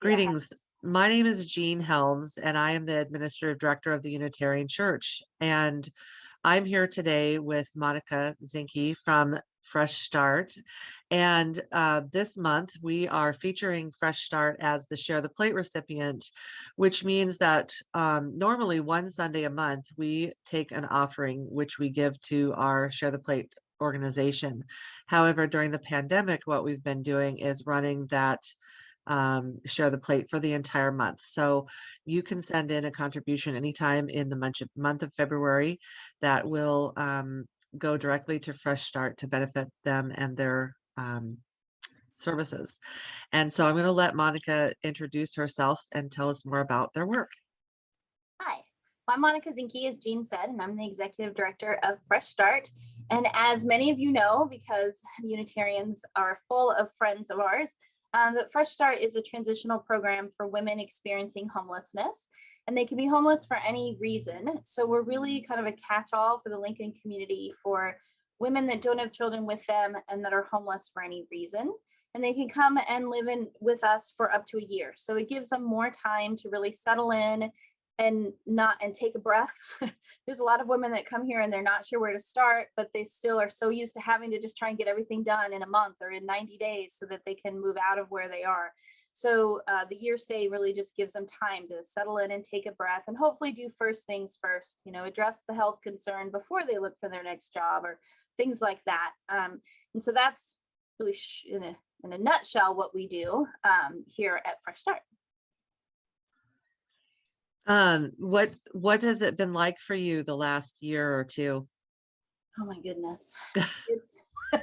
Greetings. My name is Jean Helms and I am the Administrative Director of the Unitarian Church. And I'm here today with Monica Zinke from Fresh Start. And uh, this month we are featuring Fresh Start as the Share the Plate recipient, which means that um, normally one Sunday a month we take an offering which we give to our Share the Plate organization. However, during the pandemic, what we've been doing is running that um, share the plate for the entire month. So you can send in a contribution anytime in the month of, February that will um, go directly to Fresh Start to benefit them and their um, services. And so I'm going to let Monica introduce herself and tell us more about their work. Hi, I'm Monica Zinke, as Jean said, and I'm the executive director of Fresh Start. And as many of you know, because Unitarians are full of friends of ours, um, but Fresh Start is a transitional program for women experiencing homelessness, and they can be homeless for any reason. So we're really kind of a catch-all for the Lincoln community for women that don't have children with them and that are homeless for any reason. And they can come and live in with us for up to a year. So it gives them more time to really settle in and not and take a breath. There's a lot of women that come here and they're not sure where to start, but they still are so used to having to just try and get everything done in a month or in 90 days so that they can move out of where they are. So uh, the year stay really just gives them time to settle in and take a breath and hopefully do first things first, you know, address the health concern before they look for their next job or things like that. Um, and so that's really in a, in a nutshell what we do um, here at Fresh Start. Um, what what has it been like for you the last year or two? Oh my goodness. it's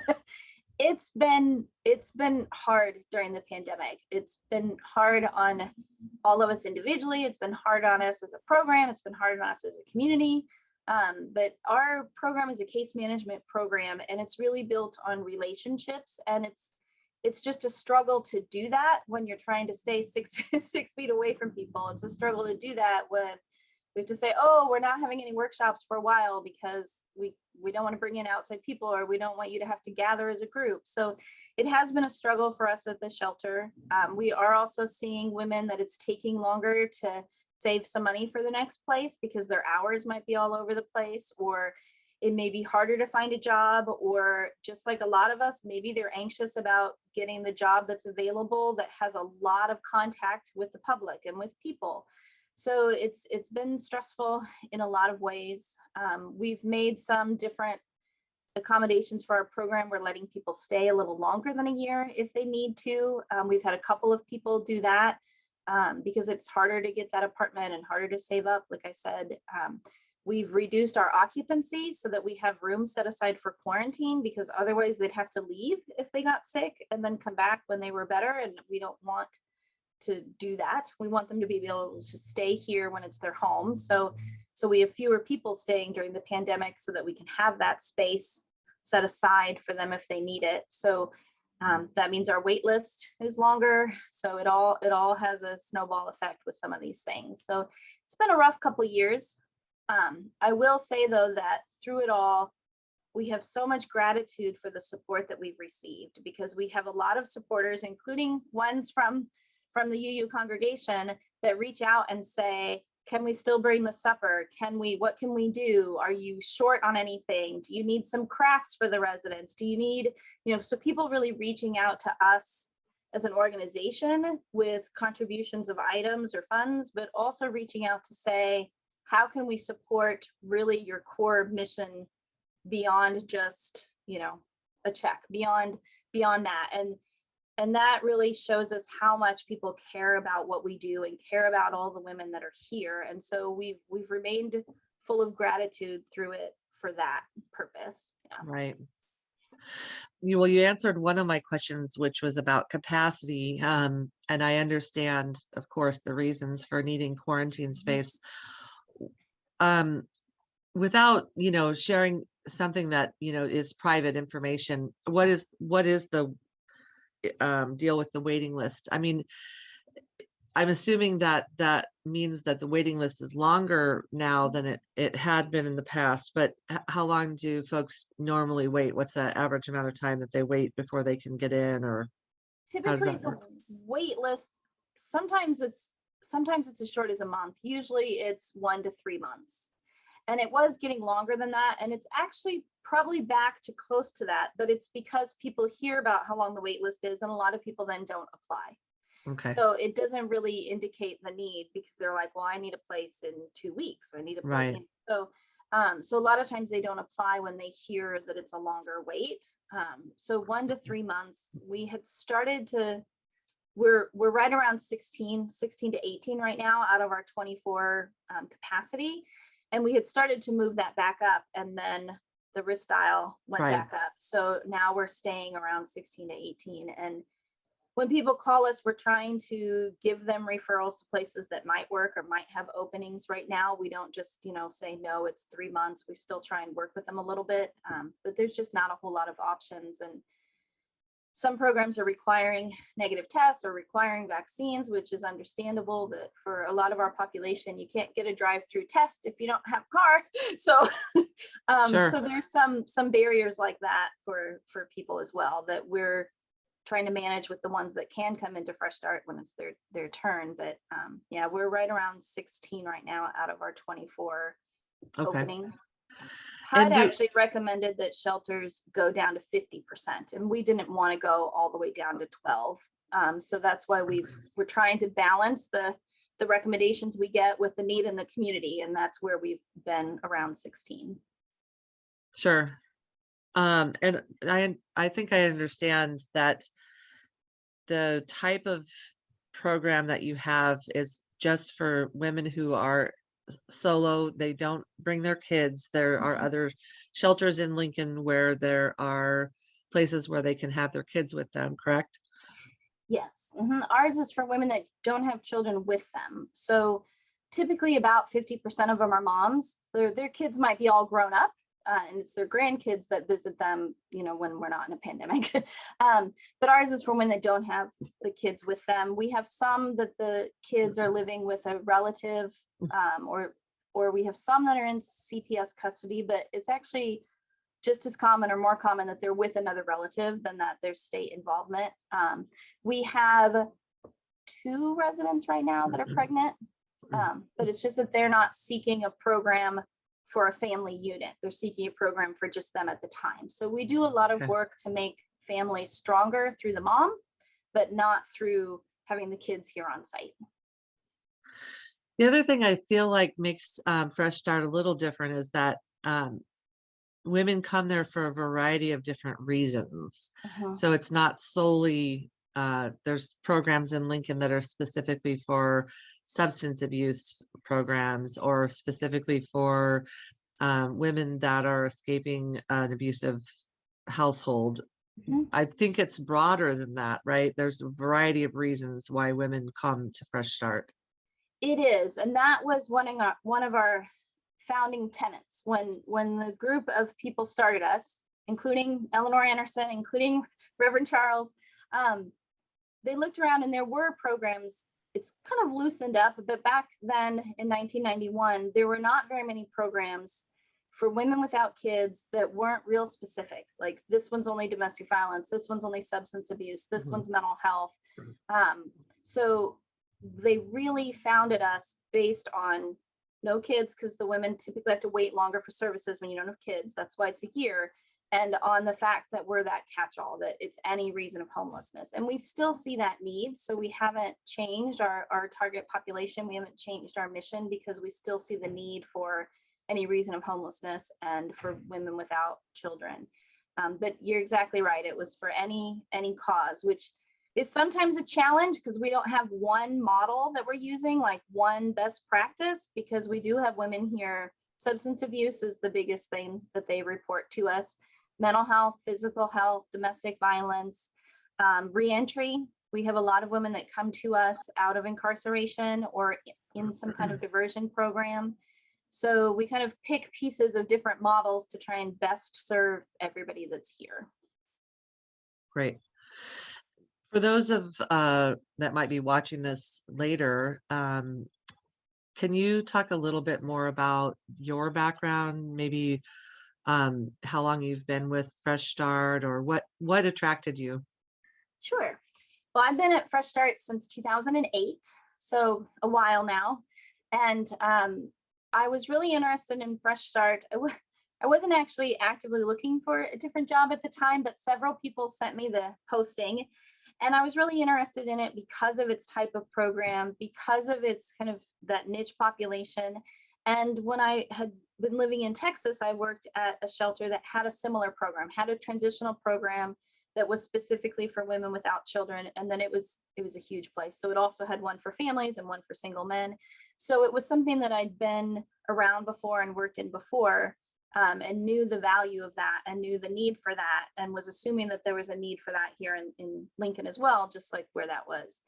it's been it's been hard during the pandemic. It's been hard on all of us individually. It's been hard on us as a program. It's been hard on us as a community. Um, but our program is a case management program and it's really built on relationships and it's it's just a struggle to do that when you're trying to stay six six feet away from people. It's a struggle to do that when we have to say, oh, we're not having any workshops for a while because we we don't want to bring in outside people or we don't want you to have to gather as a group. So it has been a struggle for us at the shelter. Um, we are also seeing women that it's taking longer to save some money for the next place because their hours might be all over the place or it may be harder to find a job or just like a lot of us, maybe they're anxious about getting the job that's available that has a lot of contact with the public and with people. So it's it's been stressful in a lot of ways. Um, we've made some different accommodations for our program. We're letting people stay a little longer than a year if they need to. Um, we've had a couple of people do that um, because it's harder to get that apartment and harder to save up, like I said. We've reduced our occupancy so that we have room set aside for quarantine because otherwise they'd have to leave if they got sick and then come back when they were better. And we don't want to do that. We want them to be able to stay here when it's their home. So, so we have fewer people staying during the pandemic so that we can have that space set aside for them if they need it. So um, that means our wait list is longer. So it all it all has a snowball effect with some of these things. So it's been a rough couple years. Um, I will say though that through it all, we have so much gratitude for the support that we've received because we have a lot of supporters, including ones from, from the UU congregation that reach out and say, can we still bring the supper? Can we, what can we do? Are you short on anything? Do you need some crafts for the residents? Do you need, you know, so people really reaching out to us as an organization with contributions of items or funds, but also reaching out to say, how can we support really your core mission beyond just, you know, a check, beyond beyond that. And and that really shows us how much people care about what we do and care about all the women that are here. And so we've we've remained full of gratitude through it for that purpose. Yeah. Right. You, well, you answered one of my questions, which was about capacity. Um, and I understand, of course, the reasons for needing quarantine mm-hmm. space um, without, you know, sharing something that, you know, is private information, what is, what is the um, deal with the waiting list? I mean, I'm assuming that that means that the waiting list is longer now than it, it had been in the past, but how long do folks normally wait? What's that average amount of time that they wait before they can get in or? Typically, the wait list sometimes it's, sometimes it's as short as a month. Usually it's one to three months. And it was getting longer than that. And it's actually probably back to close to that, but it's because people hear about how long the wait list is and a lot of people then don't apply. Okay, So it doesn't really indicate the need because they're like, well, I need a place in two weeks. I need a place. Right. So, um, so a lot of times they don't apply when they hear that it's a longer wait. Um, so one to three months, we had started to, we're, we're right around 16, 16 to 18 right now out of our 24 um, capacity. And we had started to move that back up and then the wrist dial went Right. back up. So now we're staying around 16 to 18 and when people call us, we're trying to give them referrals to places that might work or might have openings right now. We don't just, you know, say, no, it's three months. We still try and work with them a little bit, um, but there's just not a whole lot of options. And some programs are requiring negative tests or requiring vaccines, which is understandable, but for a lot of our population, you can't get a drive-through test if you don't have a car. So, um, Sure. so there's some, some barriers like that for, for people as well that we're trying to manage with the ones that can come into Fresh Start when it's their, their turn. But um, yeah, we're right around 16 right now out of our 24 okay, opening. HUD do- actually recommended that shelters go down to 50% and we didn't want to go all the way down to 12. Um, so that's why we've, we're trying to balance the, the recommendations we get with the need in the community. And that's where we've been around 16. sure. Um, and I, I think I understand that the type of program that you have is just for women who are solo, they don't bring their kids. There are Mhm. other shelters in Lincoln where there are places where they can have their kids with them, correct? Yes, mhm. ours is for women that don't have children with them. So typically about fifty percent of them are moms. Their, their kids might be all grown up. Uh, and it's their grandkids that visit them, you know, when we're not in a pandemic. um, but ours is for when they don't have the kids with them. We have some that the kids are living with a relative, um, or or we have some that are in CPS custody, but it's actually just as common or more common that they're with another relative than that there's state involvement. Um, we have two residents right now that are pregnant, um, but it's just that they're not seeking a program for a family unit. They're seeking a program for just them at the time. So we do a lot of work to make families stronger through the mom, but not through having the kids here on site. The other thing I feel like makes um, Fresh Start a little different is that um, women come there for a variety of different reasons. So it's not solely, uh, there's programs in Lincoln that are specifically for substance abuse programs or specifically for um, women that are escaping an abusive household. Mhm. I think it's broader than that, right? There's a variety of reasons why women come to Fresh Start. It is, and that was one of our, one of our founding tenets when, when the group of people started us, including Eleanor Anderson, including Reverend Charles. Um, they looked around and there were programs, it's kind of loosened up, but back then in 1991, there were not very many programs for women without kids that weren't real specific. Like this one's only domestic violence, this one's only substance abuse, this Mhm. one's mental health. Um, so they really founded us based on no kids because the women typically have to wait longer for services when you don't have kids. That's why it's a year. And on the fact that we're that catch-all, that it's any reason of homelessness. And we still see that need. So we haven't changed our, our target population. We haven't changed our mission because we still see the need for any reason of homelessness and for women without children. Um, but you're exactly right. It was for any, any cause, which is sometimes a challenge because we don't have one model that we're using, like one best practice, because we do have women here. Substance abuse is the biggest thing that they report to us. Mental health, physical health, domestic violence, um, reentry. We have a lot of women that come to us out of incarceration or in some kind of diversion program. So we kind of pick pieces of different models to try and best serve everybody that's here. Great. For those of uh that might be watching this later, um, can you talk a little bit more about your background, maybe um, how long you've been with Fresh Start or what what attracted you? Sure. Well, I've been at Fresh Start since 2008, so a while now. And um, I was really interested in Fresh Start. I I wasn't actually actively looking for a different job at the time, but several people sent me the posting. And I was really interested in it because of its type of program, because of its kind of that niche population. And when I had been living in Texas, I worked at a shelter that had a similar program, had a transitional program that was specifically for women without children. And then it was, it was a huge place. So it also had one for families and one for single men. So it was something that I'd been around before and worked in before um, and knew the value of that and knew the need for that and was assuming that there was a need for that here in, in Lincoln as well, just like where that was.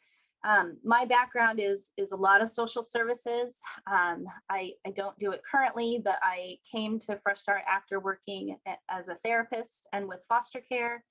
Um, my background is is a lot of social services. Um, I, I don't do it currently, but I came to Fresh Start after working as a therapist and with foster care.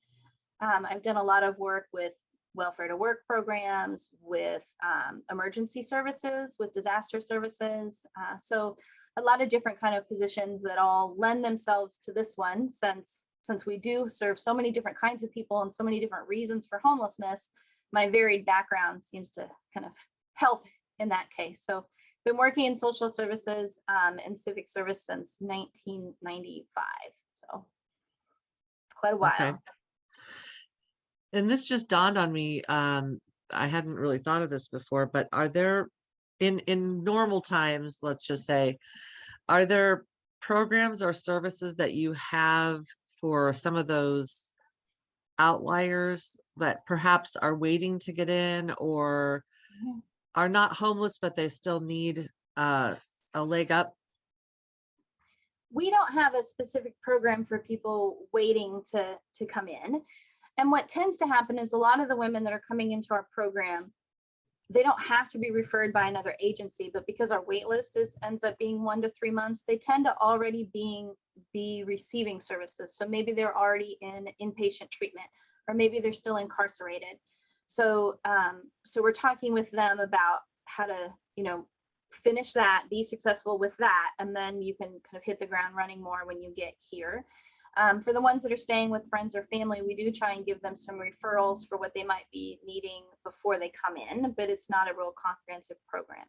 Um, I've done a lot of work with welfare to work programs, with um, emergency services, with disaster services. Uh, so a lot of different kind of positions that all lend themselves to this one since since we do serve so many different kinds of people and so many different reasons for homelessness my varied background seems to kind of help in that case so been working in social services um, and civic service since 1995 so quite a while Okay. And this just dawned on me, um, I hadn't really thought of this before, but are there, in, in normal times, let's just say, are there programs or services that you have for some of those outliers that perhaps are waiting to get in or Mhm. are not homeless, but they still need, uh, a leg up? we don't have a specific program for people waiting to to come in and what tends to happen is a lot of the women that are coming into our program they don't have to be referred by another agency but because our wait list is ends up being one to three months they tend to already being be receiving services so maybe they're already in inpatient treatment or maybe they're still incarcerated so um so we're talking with them about how to you know finish that, be successful with that, and then you can kind of hit the ground running more when you get here. Um, for the ones that are staying with friends or family, we do try and give them some referrals for what they might be needing before they come in, but it's not a real comprehensive program.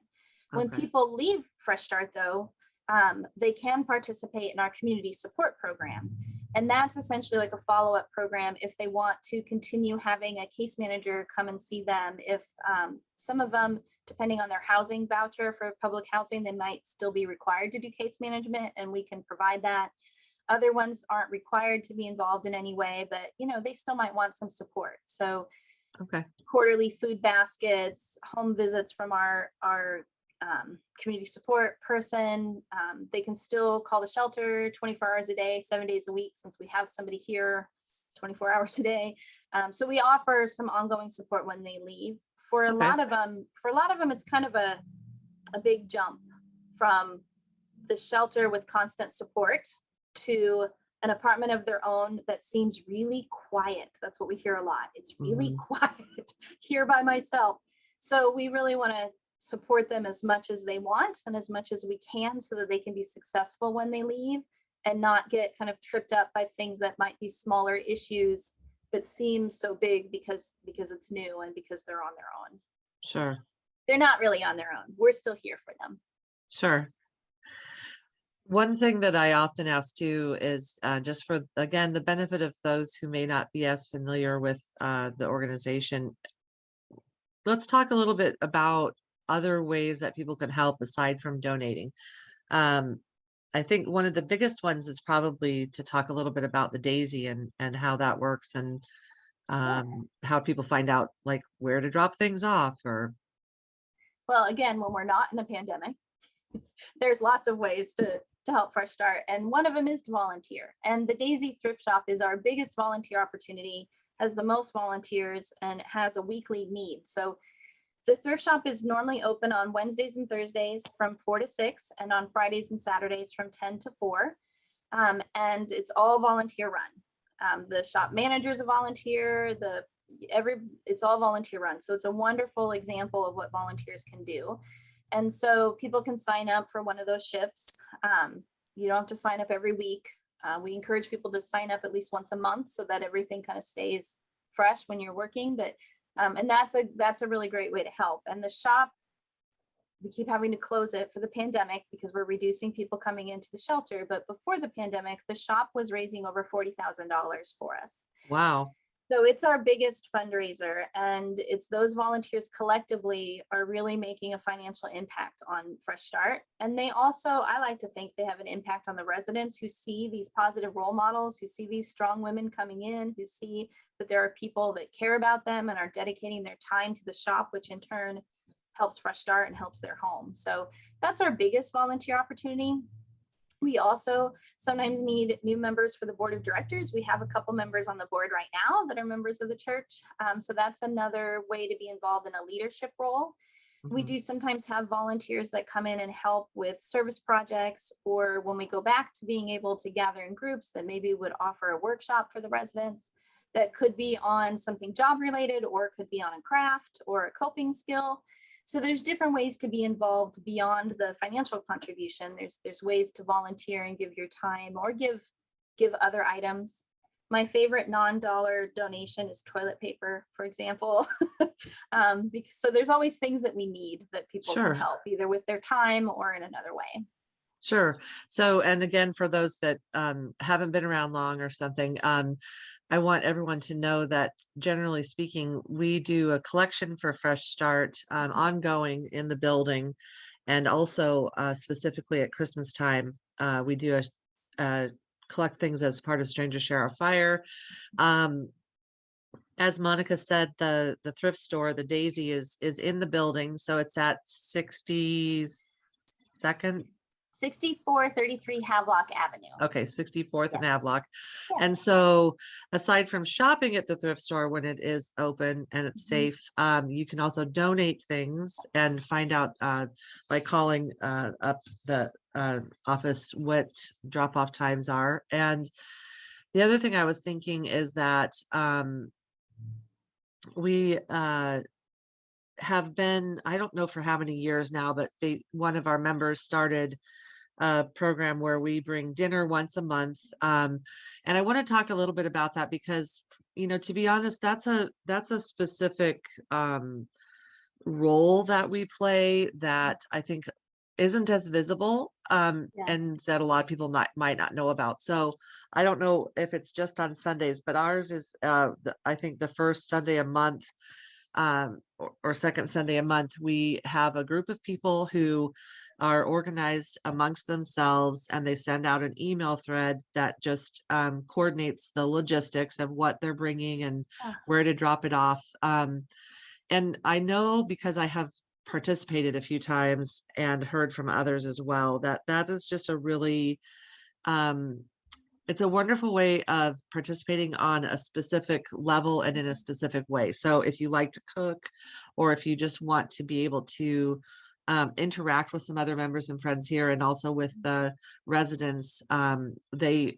When people leave Fresh Start though, um, they can participate in our community support program. And that's essentially like a follow-up program if they want to continue having a case manager come and see them. If um, some of them, depending on their housing voucher for public housing, they might still be required to do case management and we can provide that. Other ones aren't required to be involved in any way, but you know, they still might want some support. So Okay, quarterly food baskets, home visits from our, our um, community support person. Um, they can still call the shelter 24 hours a day, seven days a week, since we have somebody here 24 hours a day. Um, so we offer some ongoing support when they leave. For a Okay. lot of them, for a lot of them, it's kind of a, a big jump from the shelter with constant support to an apartment of their own that seems really quiet. That's what we hear a lot. It's really quiet here by myself. So we really want to support them as much as they want and as much as we can so that they can be successful when they leave and not get kind of tripped up by things that might be smaller issues but seem so big because because it's new and because they're on their own. sure, They're not really on their own. We're still here for them. sure. One thing that I often ask too is uh, just for, again, the benefit of those who may not be as familiar with uh, the organization. Let's talk a little bit about other ways that people can help aside from donating. Um, I think one of the biggest ones is probably to talk a little bit about the Daisy and, and how that works and um, how people find out like where to drop things off or, Well, again, when we're not in a pandemic, there's lots of ways to, to help Fresh Start. And one of them is to volunteer. And the Daisy Thrift Shop is our biggest volunteer opportunity, has the most volunteers and has a weekly need. So the thrift shop is normally open on Wednesdays and Thursdays from four to six and on Fridays and Saturdays from 10 to four. Um, and it's all volunteer run. Um, the shop manager is a volunteer, the every it's all volunteer run. So it's a wonderful example of what volunteers can do. And so people can sign up for one of those shifts. Um, you don't have to sign up every week. Uh, we encourage people to sign up at least once a month so that everything kind of stays fresh when you're working. But Um, and that's a, that's a really great way to help. And the shop, we keep having to close it for the pandemic because we're reducing people coming into the shelter. But before the pandemic, the shop was raising over $40,000 for us. Wow. So it's our biggest fundraiser and it's those volunteers collectively are really making a financial impact on Fresh Start. And they also, I like to think they have an impact on the residents who see these positive role models, who see these strong women coming in, who see that there are people that care about them and are dedicating their time to the shop, which in turn helps Fresh Start and helps their home. So that's our biggest volunteer opportunity. We also sometimes need new members for the board of directors. We have a couple members on the board right now that are members of the church. Um, so that's another way to be involved in a leadership role. We Mhm. do sometimes have volunteers that come in and help with service projects, or when we go back to being able to gather in groups that maybe would offer a workshop for the residents that could be on something job related, or could be on a craft or a coping skill. So there's different ways to be involved beyond the financial contribution. There's there's ways to volunteer and give your time or give give other items. My favorite non-dollar donation is toilet paper, for example. um, because, so there's always things that we need that people Sure. can help either with their time or in another way. Sure. So, and again, for those that um, haven't been around long or something, um, I want everyone to know that generally speaking, we do a collection for Fresh Start um, ongoing in the building. And also uh, specifically at Christmas time, uh, we do a, uh, collect things as part of Stranger Share a Fire. Um, as Monica said, the the thrift store, the Daisy is is in the building, so it's at 62nd 6433 Havelock Avenue. Okay, 64th and Havelock. Yeah. And so aside from shopping at the thrift store when it is open and it's Mhm. safe, um, you can also donate things and find out uh, by calling uh, up the uh, office what drop off times are. And the other thing I was thinking is that um, we uh, have been, I don't know for how many years now, but they, one of our members started a program where we bring dinner once a month. Um, and I want to talk a little bit about that because, you know, to be honest, that's a that's a specific um, role that we play that I think isn't as visible um, Yeah. and that a lot of people not might not know about. So I don't know if it's just on Sundays, but ours is uh, the, I think the first Sunday a month um, or, or second Sunday a month, we have a group of people who are organized amongst themselves and they send out an email thread that just um, coordinates the logistics of what they're bringing and Ah. where to drop it off. Um, and I know because I have participated a few times and heard from others as well that that is just a really um, it's a wonderful way of participating on a specific level and in a specific way. So if you like to cook, or if you just want to be able to um, interact with some other members and friends here and also with the residents, um, they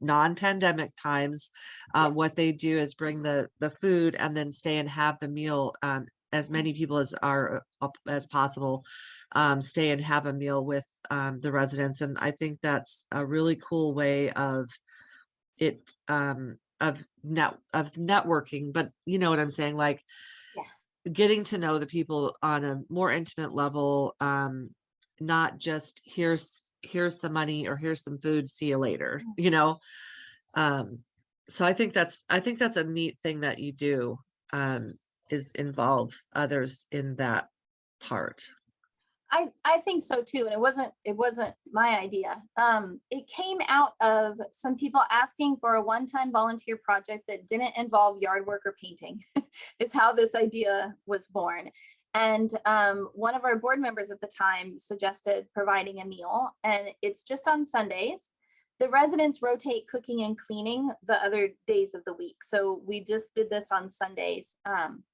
non-pandemic times, uh, what they do is bring the the food and then stay and have the meal. Um, as many people as are as possible, um, stay and have a meal with um, the residents, and I think that's a really cool way of it um, of net of networking. But you know what I'm saying, like getting to know the people on a more intimate level, um, not just here's here's some money or here's some food, see you later, you know. Um, so I think that's I think that's a neat thing that you do um, is involve others in that part. I, I think so too. And it wasn't, it wasn't my idea. Um, it came out of some people asking for a one-time volunteer project that didn't involve yard work or painting is how this idea was born. And um, one of our board members at the time suggested providing a meal and it's just on Sundays. The residents rotate cooking and cleaning the other days of the week. So we just did this on Sundays. Um,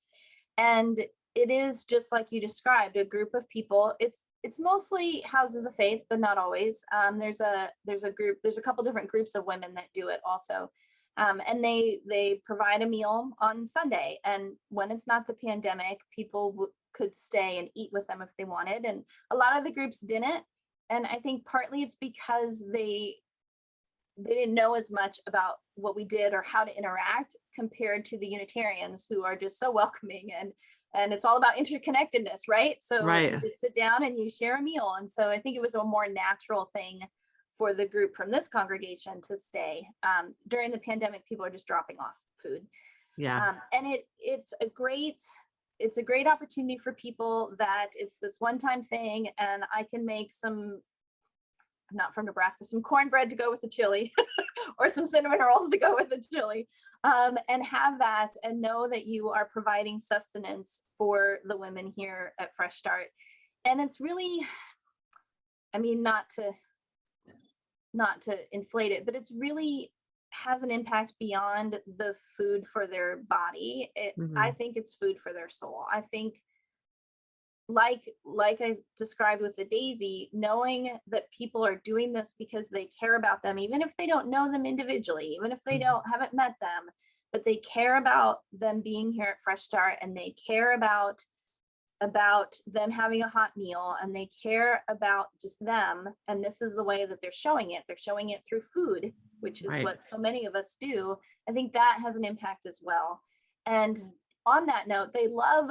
and it is just like you described, a group of people. It's it's mostly houses of faith, but not always. Um, there's a there's a group, there's a couple different groups of women that do it also. Um, and they they provide a meal on Sunday. And when it's not the pandemic, people could stay and eat with them if they wanted. And a lot of the groups didn't. And I think partly it's because they they didn't know as much about what we did or how to interact compared to the Unitarians who are just so welcoming and and it's all about interconnectedness, right? So Right. you just sit down and you share a meal. And so I think it was a more natural thing for the group from this congregation to stay. Um, during the pandemic, people are just dropping off food. Yeah, Um, and it it's a great it's a great opportunity for people that it's this one time thing and I can make some I'm not from Nebraska, some cornbread to go with the chili or some cinnamon rolls to go with the chili. Um, and have that and know that you are providing sustenance for the women here at Fresh Start. And it's really, I mean, not to not to inflate it, but it's really has an impact beyond the food for their body. It, I think it's food for their soul. I think like like I described with the daisy, knowing that people are doing this because they care about them, even if they don't know them individually, even if they Mhm. don't haven't met them, but they care about them being here at Fresh Start and they care about about them having a hot meal and they care about just them and this is the way that they're showing it they're showing it through food which is Right. what so many of us do i think that has an impact as well and on that note they love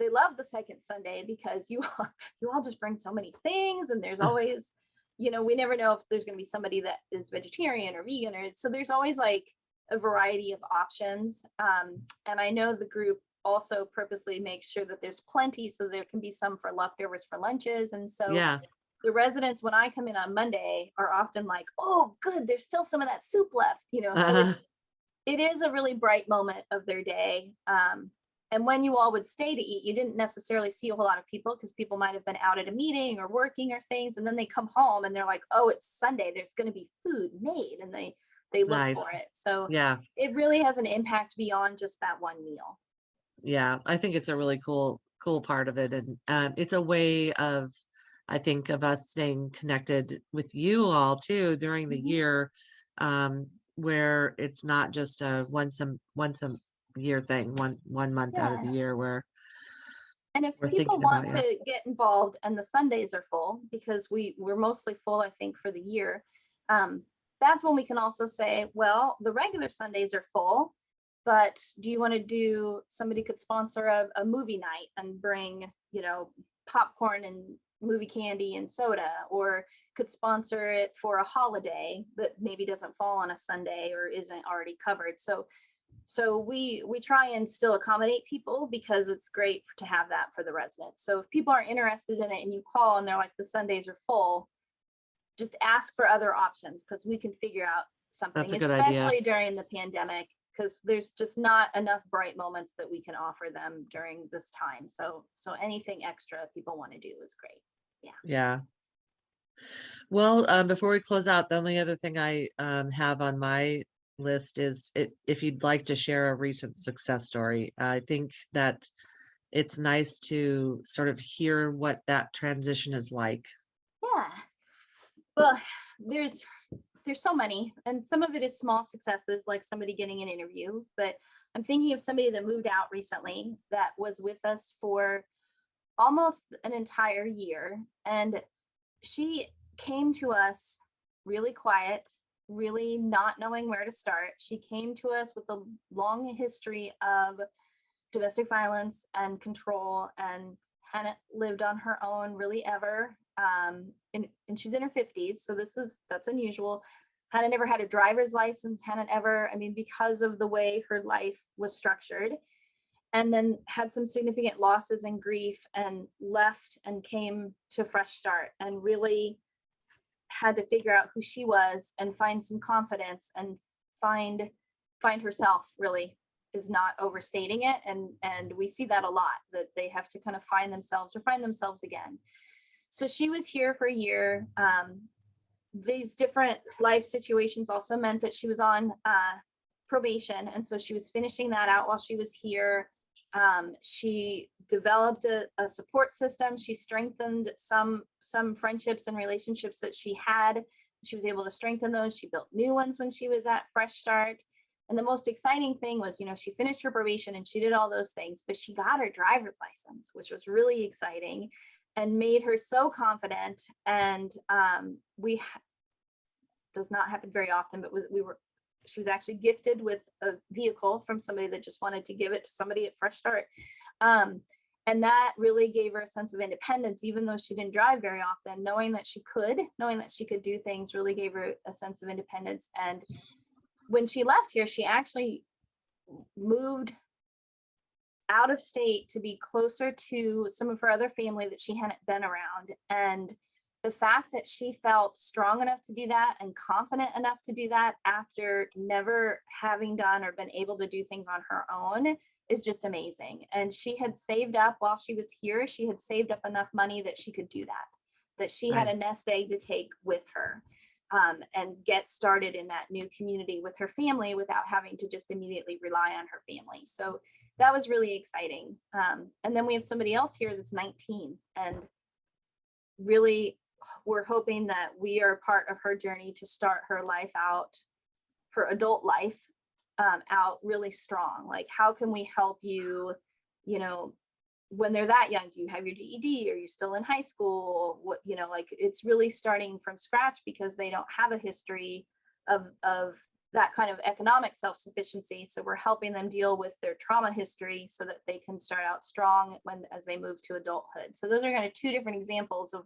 they love the second sunday because you all you all just bring so many things and there's always you know we never know if there's going to be somebody that is vegetarian or vegan or so there's always like a variety of options um, and i know the group also purposely makes sure that there's plenty so there can be some for leftovers for lunches and so yeah, the residents when i come in on monday are often like oh good there's still some of that soup left you know so Uh-huh. it's, a really bright moment of their day um, and when you all would stay to eat you didn't necessarily see a whole lot of people because people might have been out at a meeting or working or things and then they come home and they're like oh it's sunday there's going to be food made and they they look Nice. for it so yeah, it really has an impact beyond just that one meal yeah. I think it's a really cool, cool part of it. And um, it's a way of, I think, of us staying connected with you all too during the Mhm. year, um, where it's not just a once a once a year thing, one one month out of the year where And if We're people about want to get involved and the Sundays are full, because we, we're mostly full, I think, for the year. Um, that's when we can also say, well, the regular Sundays are full, but do you want to do, somebody could sponsor a, a movie night and bring, you know, popcorn and movie candy and soda, or could sponsor it for a holiday that maybe doesn't fall on a Sunday or isn't already covered. So so we we try and still accommodate people because it's great to have that for the residents. So if people are interested in it and you call and they're like the Sundays are full, just ask for other options because we can figure out something, a good idea. especially during the pandemic, because there's just not enough bright moments that we can offer them during this time. So so anything extra people want to do is great. Yeah. Yeah. Well, um, before we close out, the only other thing I um, have on my list is it, if you'd like to share a recent success story. I think that it's nice to sort of hear what that transition is like. Yeah. Well, there's there's so many, and some of it is small successes, like somebody getting an interview. But I'm thinking of somebody that moved out recently that was with us for almost an entire year, and she came to us really quiet, really not knowing where to start. She came to us with a long history of domestic violence and control and hadn't lived on her own really ever. Um, and, and she's in her 50s, so this is that's unusual. Hadn't ever had a driver's license, hadn't ever, I mean, because of the way her life was structured. And then had some significant losses and grief and left and came to Fresh Start and really had to figure out who she was and find some confidence and find find herself really is not overstating it. And and we see that a lot that they have to kind of find themselves or find themselves again. So she was here for a year. Um, these different life situations also meant that she was on uh, probation. And so she was finishing that out while she was here um, she developed a, a support system. She strengthened some some friendships and relationships that she had. She was able to strengthen those. She built new ones when she was at fresh start. And the most exciting thing was, you know, she finished her probation and she did all those things, but she got her driver's license, which was really exciting and made her so confident. And um, we, does not happen very often, but was, we were, she was actually gifted with a vehicle from somebody that just wanted to give it to somebody at Fresh Start. Um, and that really gave her a sense of independence, even though she didn't drive very often, knowing that she could, knowing that she could do things really gave her a sense of independence. And when she left here, she actually moved out of state to be closer to some of her other family that she hadn't been around. And the fact that she felt strong enough to do that and confident enough to do that after never having done or been able to do things on her own is just amazing. And she had saved up while she was here, she had saved up enough money that she could do that, that she had a nest egg to take with her um, and get started in that new community with her family without having to just immediately rely on her family. So that was really exciting. Um, and then we have somebody else here that's 19 and really we're hoping that we are part of her journey to start her life out, her adult life um, out really strong. Like, how can we help you, you know, when they're that young, do you have your GED? Are you still in high school? What, you know, like it's really starting from scratch because they don't have a history of, of that kind of economic self-sufficiency. So we're helping them deal with their trauma history so that they can start out strong when, as they move to adulthood. So those are kind of two different examples of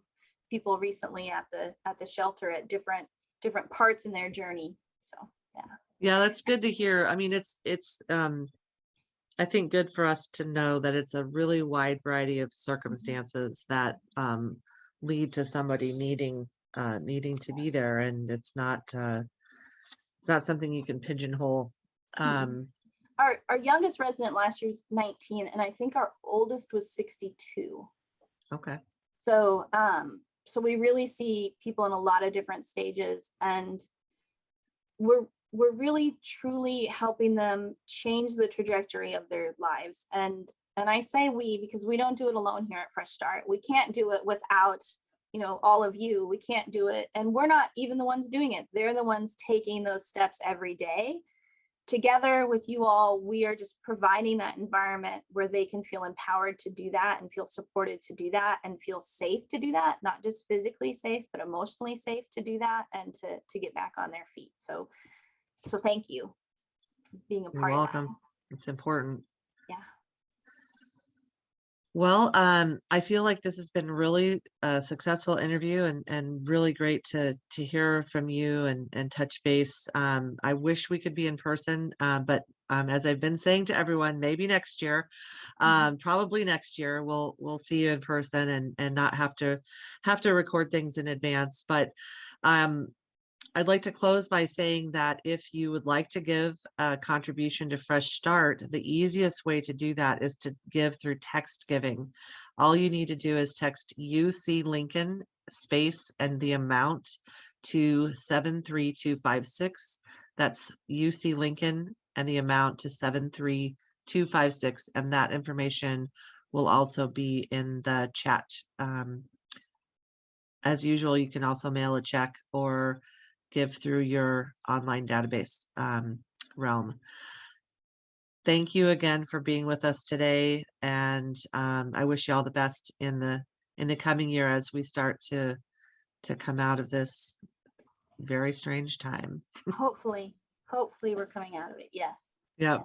people recently at the, at the shelter at different, different parts in their journey. So, yeah. Yeah, that's good to hear. I mean, it's, it's, um, I think good for us to know that it's a really wide variety of circumstances that, um, lead to somebody needing, uh, needing to be there and it's not, uh, it's not something you can pigeonhole. Um, Our, our youngest resident last year was 19 and I think our oldest was 62. okay, So, um, so we really see people in a lot of different stages and we're, we're really truly helping them change the trajectory of their lives. And, and I say we, because we don't do it alone here at Fresh Start. We can't do it without, you know, all of you. We can't do it. And we're not even the ones doing it. They're the ones taking those steps every day together with you all, we are just providing that environment where they can feel empowered to do that and feel supported to do that and feel safe to do that, not just physically safe, but emotionally safe to do that and to, to get back on their feet. So, so thank you for being a you're part of that. welcome. It's important. Well, um, I feel like this has been really a successful interview and, and really great to, to hear from you and, and touch base. Um, I wish we could be in person, uh, but, um, as I've been saying to everyone, maybe next year, Mhm. um, probably next year, we'll, we'll see you in person and, and not have to, have to record things in advance, but, um, I'd like to close by saying that if you would like to give a contribution to Fresh Start, the easiest way to do that is to give through text giving. All you need to do is text UC Lincoln space and the amount to 73256. That's UC Lincoln and the amount to 73256. And that information will also be in the chat. Um, as usual, you can also mail a check or give through your online database um, realm. Thank you again for being with us today, and um, I wish you all the best in the in the coming year as we start to to come out of this very strange time. Hopefully, hopefully we're coming out of it. Yes. Yeah,